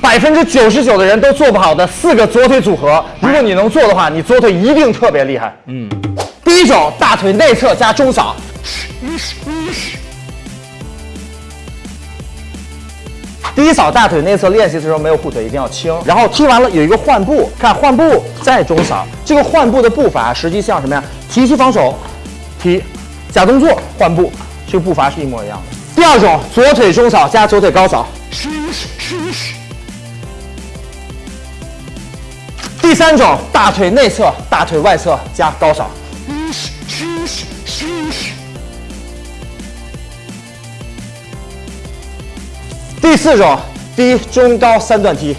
百分之九十九的人都做不好的四个左腿组合，如果你能做的话，你左腿一定特别厉害。嗯，第一种大腿内侧加中扫。第一扫大腿内侧练习的时候没有护腿，一定要轻。然后踢完了有一个换步，看换步再中扫。这个换步的步伐实际像什么呀？提膝防守，踢，假动作换步，这个步伐是一模一样的。第二种左腿中扫加左腿高扫。第三种大腿内侧、大腿外侧加高扫。第四种低中高三段踢。